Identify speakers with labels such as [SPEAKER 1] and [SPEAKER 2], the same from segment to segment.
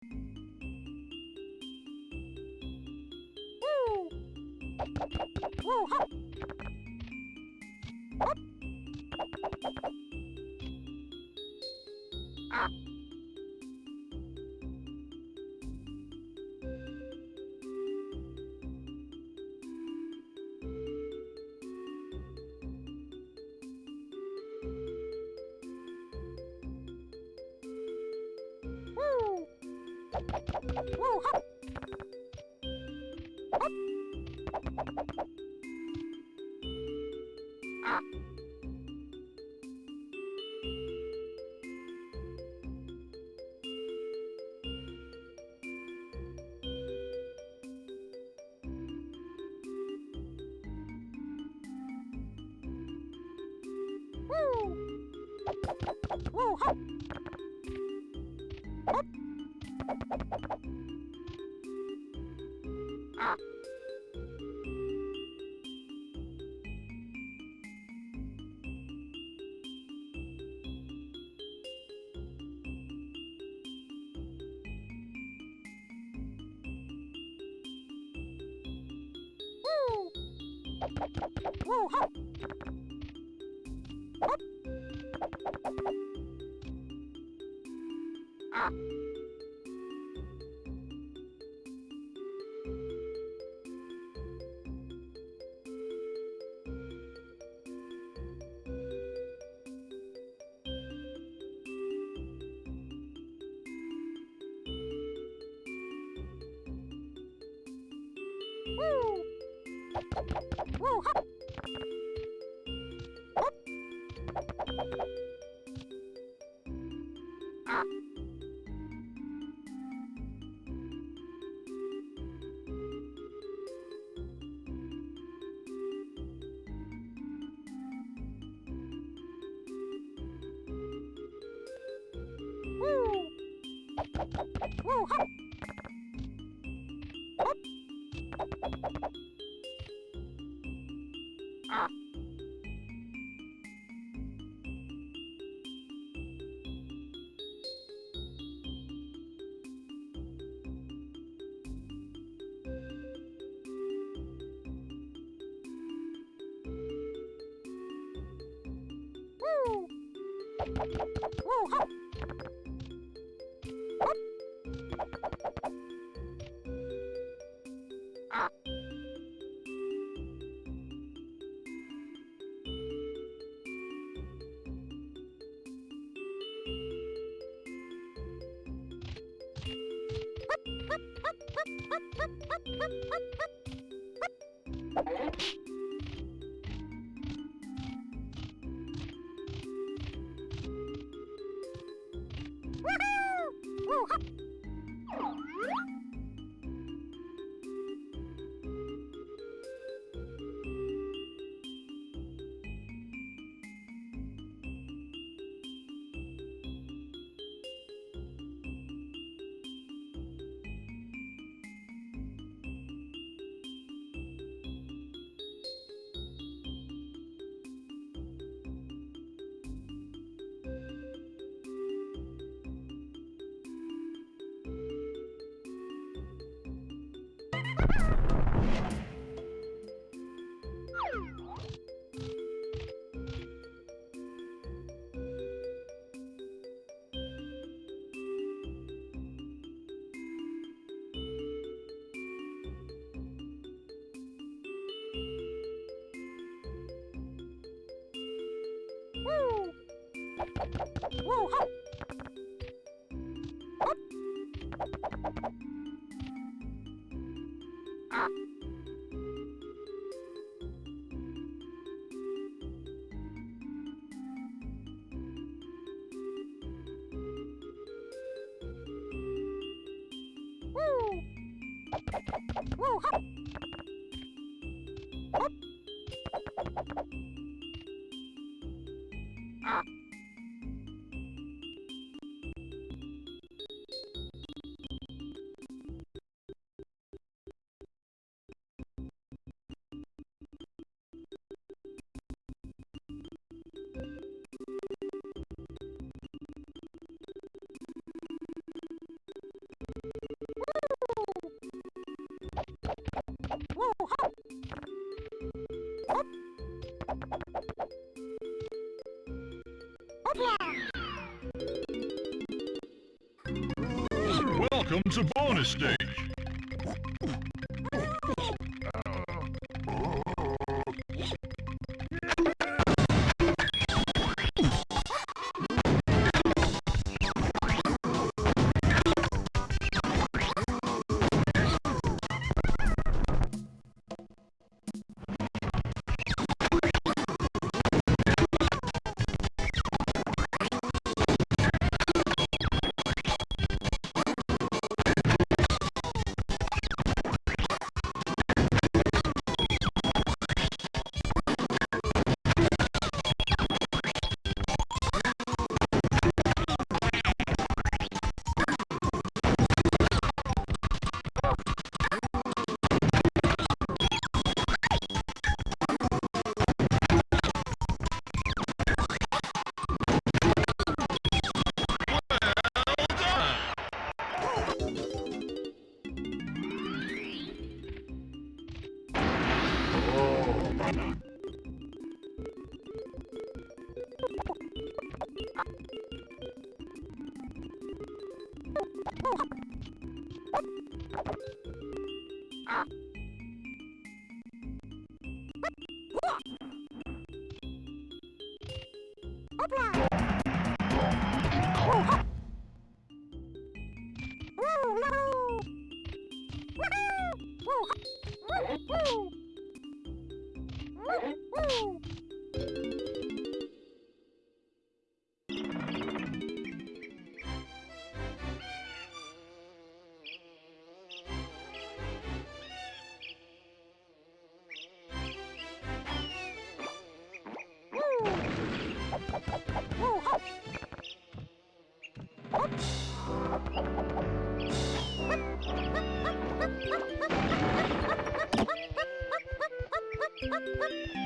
[SPEAKER 1] Woo! Hop! Hop! Ah! Woo! Woo! Hop! Hop! Welcome to Bonus day.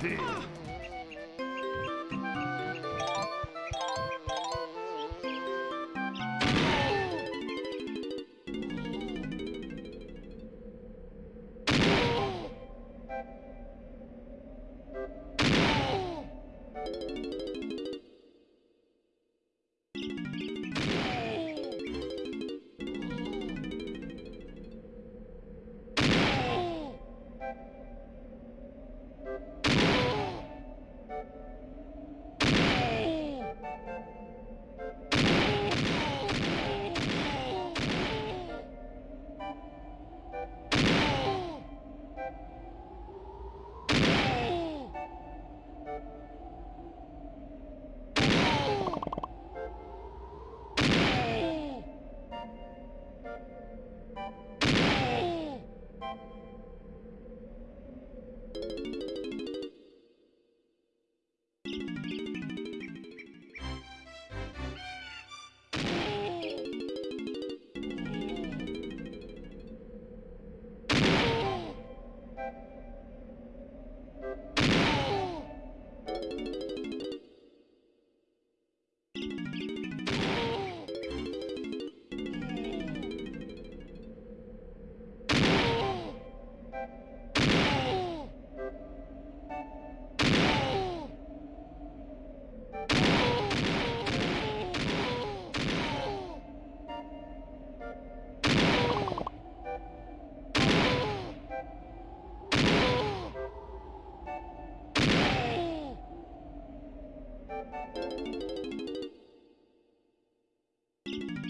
[SPEAKER 1] Deal. Thank you.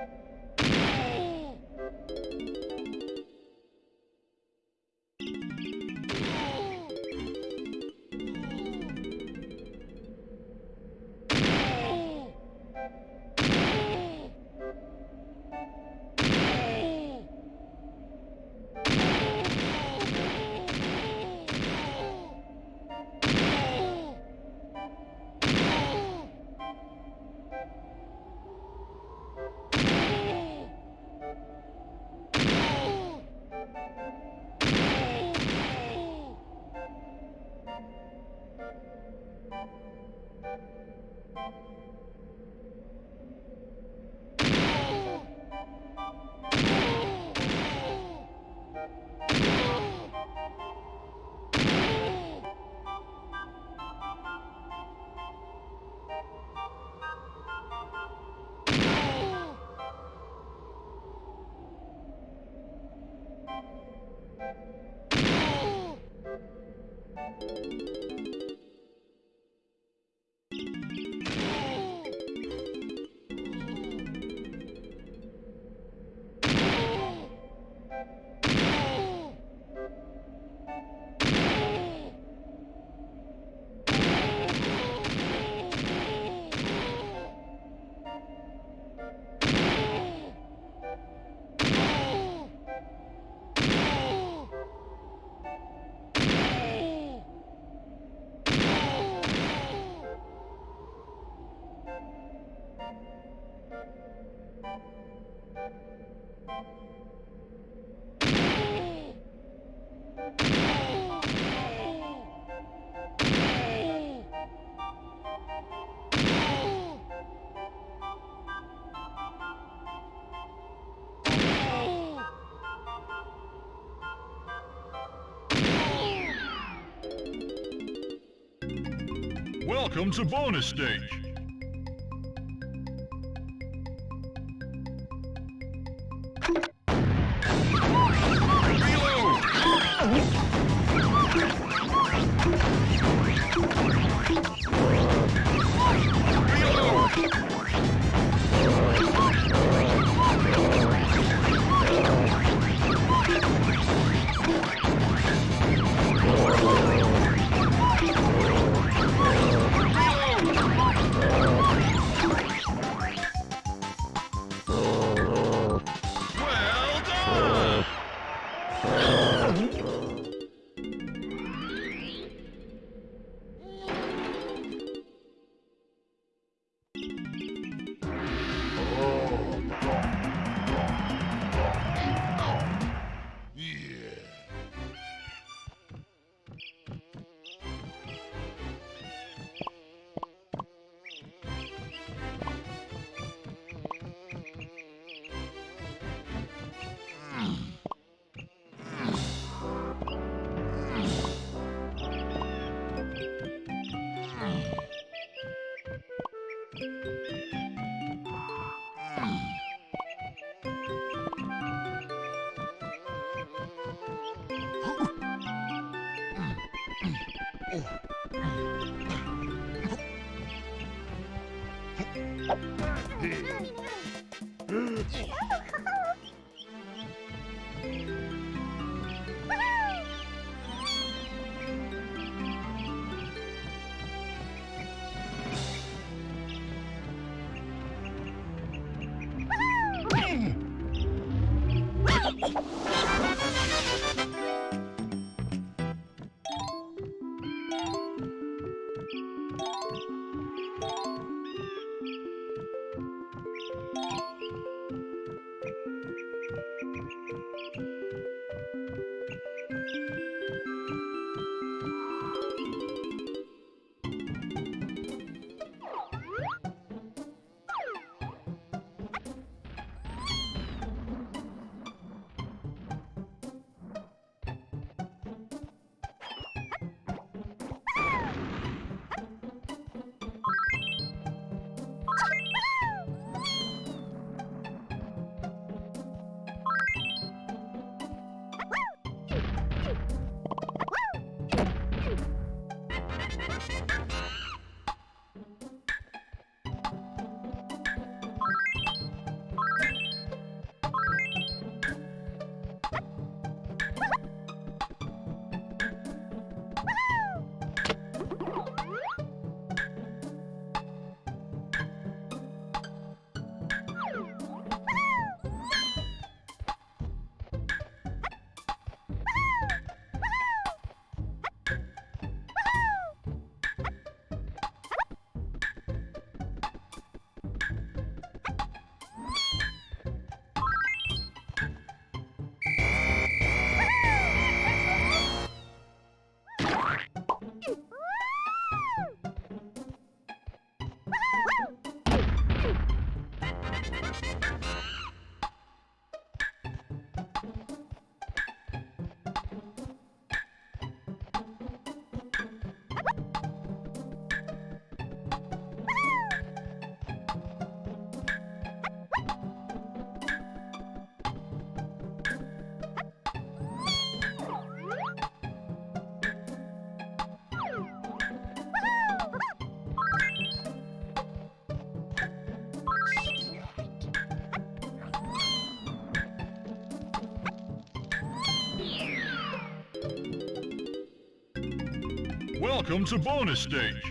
[SPEAKER 1] Thank you. Welcome to bonus stage. Thank you. Welcome to Bonus Stage.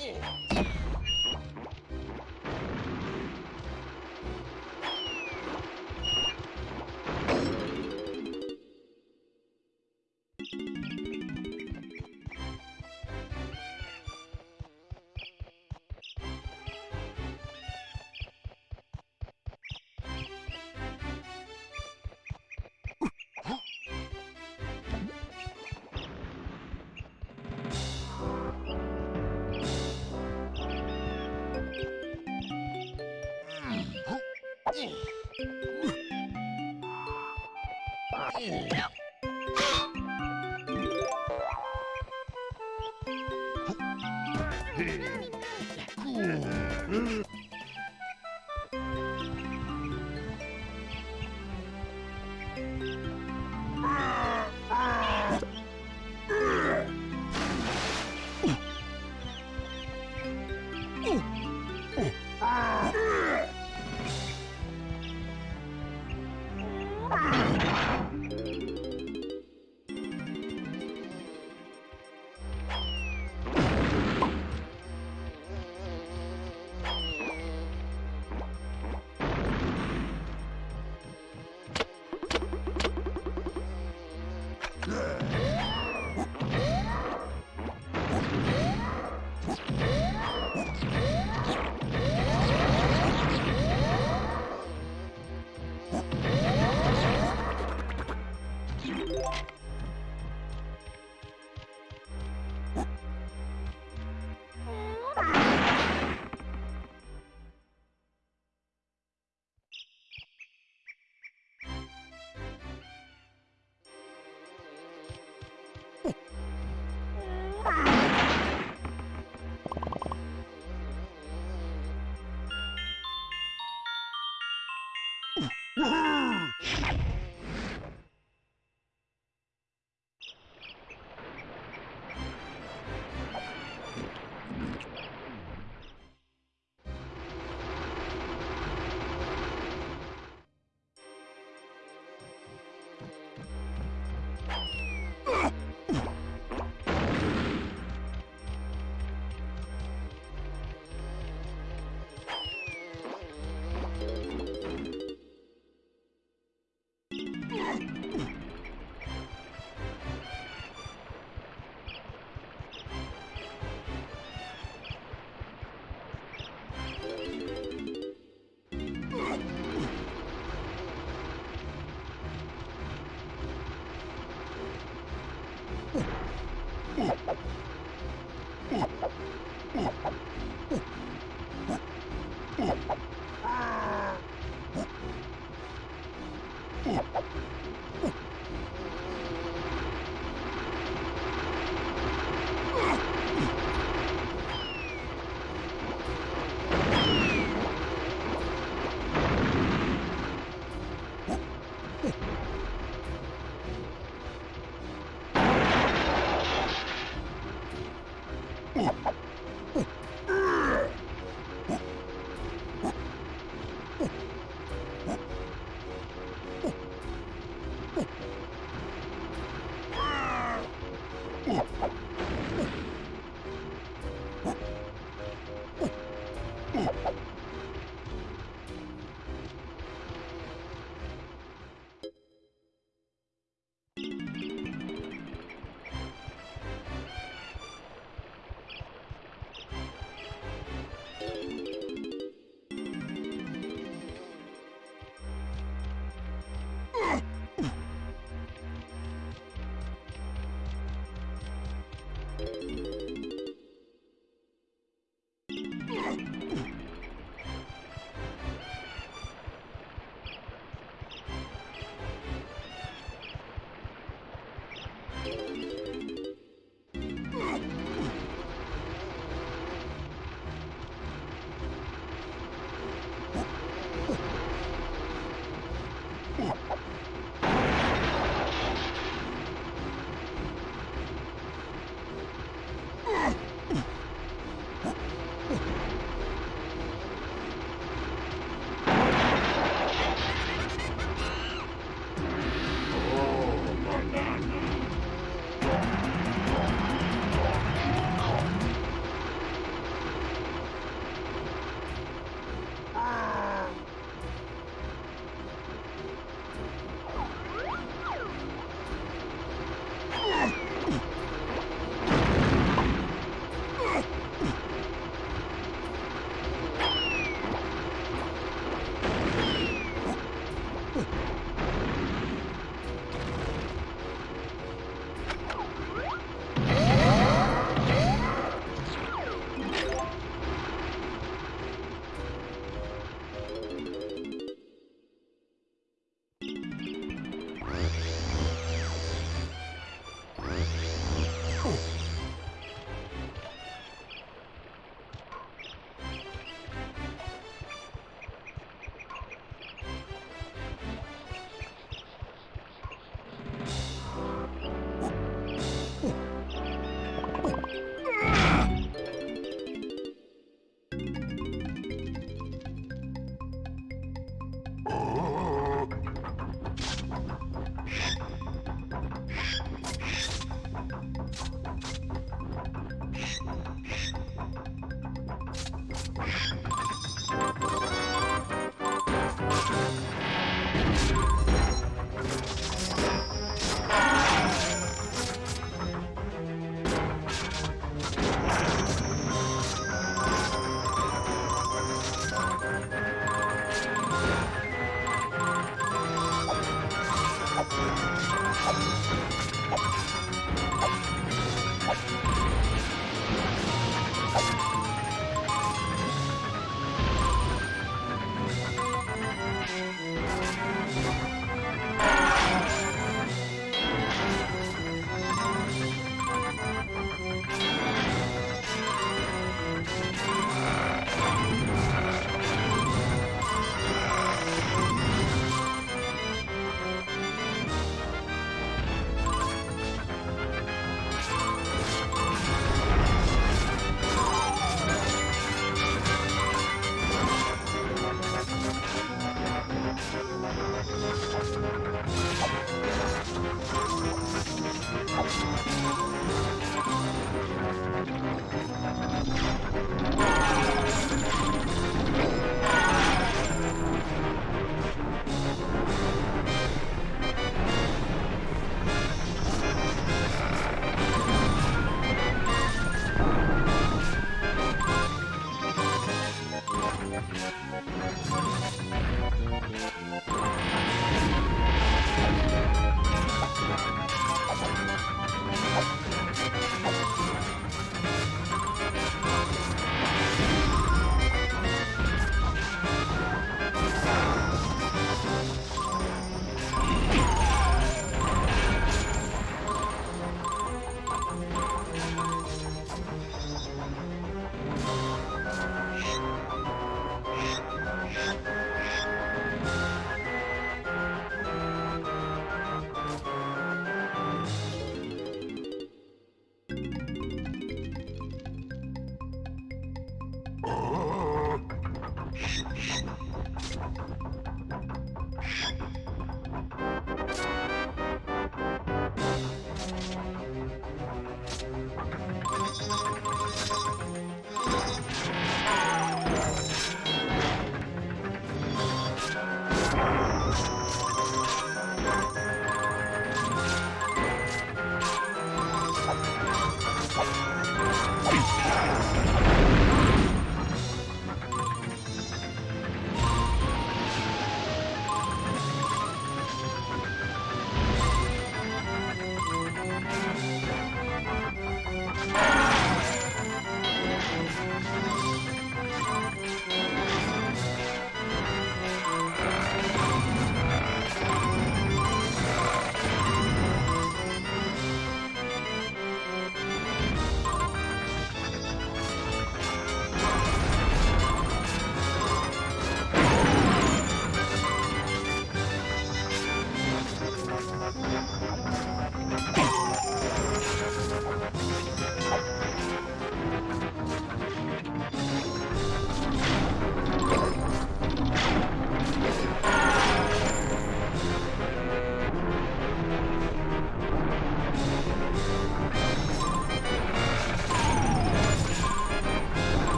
[SPEAKER 1] 硬。No.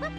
[SPEAKER 1] Whoop!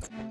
[SPEAKER 1] Thank you.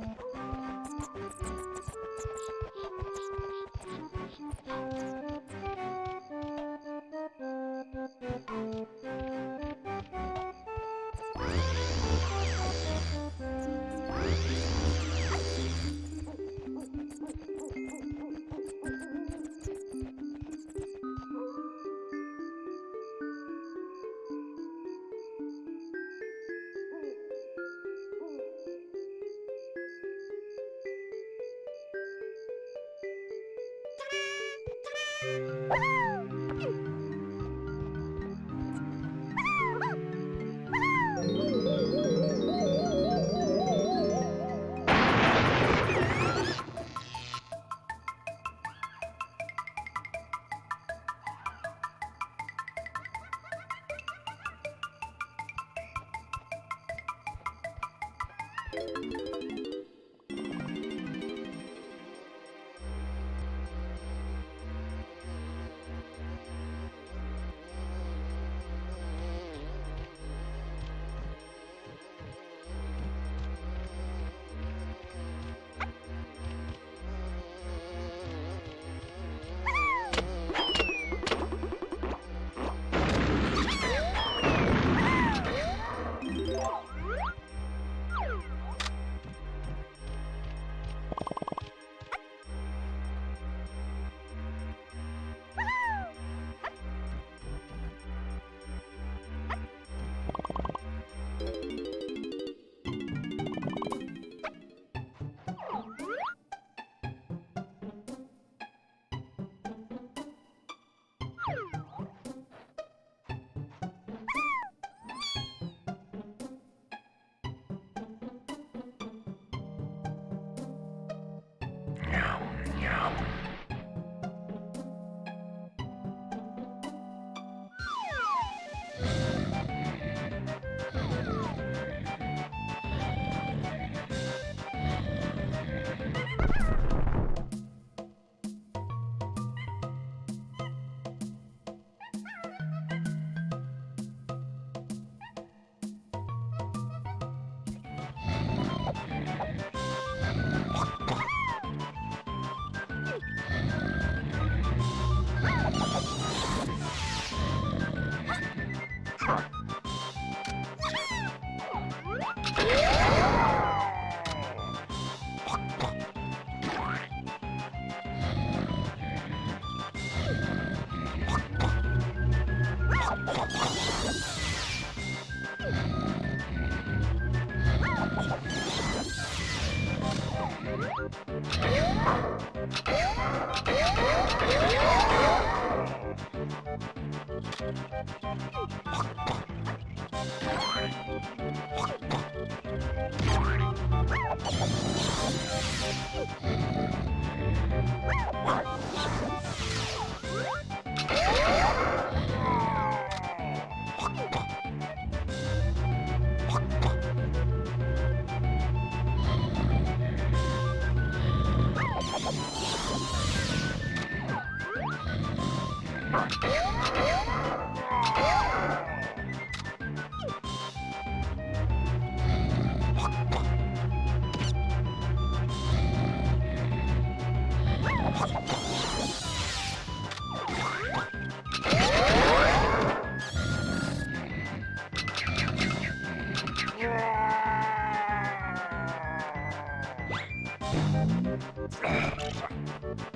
[SPEAKER 1] Ugh.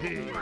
[SPEAKER 1] Hey!